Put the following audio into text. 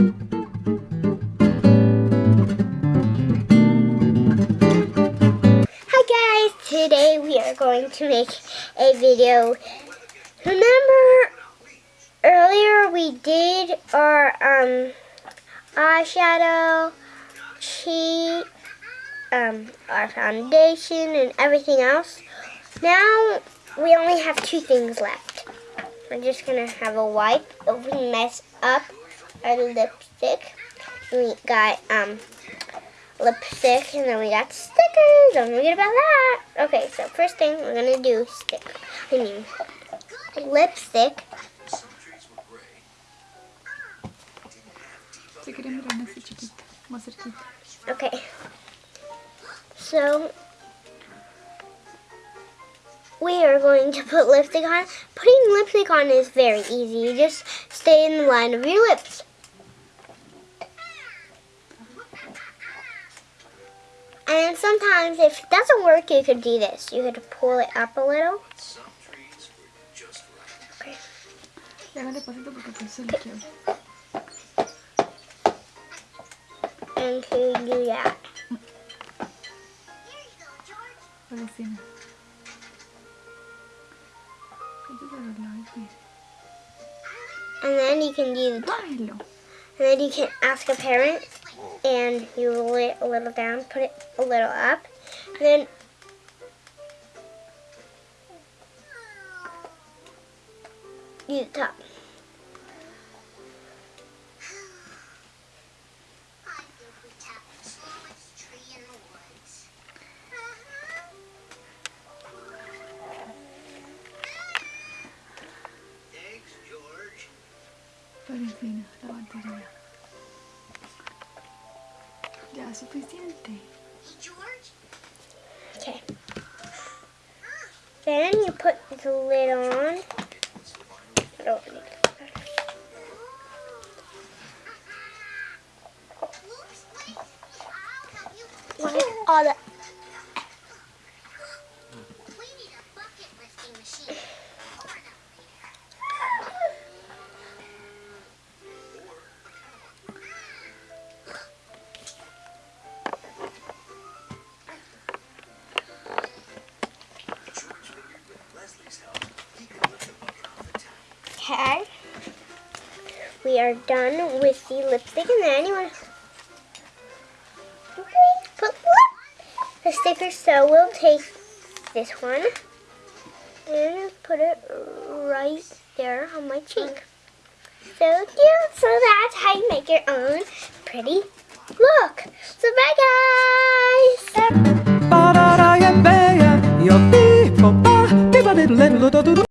Hi guys, today we are going to make a video. Remember earlier we did our um eyeshadow, cheat, um, our foundation and everything else. Now we only have two things left. We're just gonna have a wipe if we mess up our lipstick. We got um lipstick and then we got stickers. Don't forget about that. Okay, so first thing we're gonna do stick. I mean lipstick. Okay. So we are going to put lipstick on. Putting lipstick on is very easy. You just stay in the line of your lips. And sometimes if it doesn't work, you could do this. You could pull it up a little. Okay. Y haga despacito porque pues se le quiebra. And to do that. Por encima. Este se lo lavo bien. And then you can do the. And then you can ask a parent and you roll it a little down, put it a little up. And then do the top. Por encima, la batería. Ya es suficiente. Okay. Then you put the lid on. I it. Look at all the Okay. We are done with the lipstick and then you want to put the sticker. So we'll take this one and put it right there on my cheek. So cute. So that's how you make your own pretty look. So bye guys.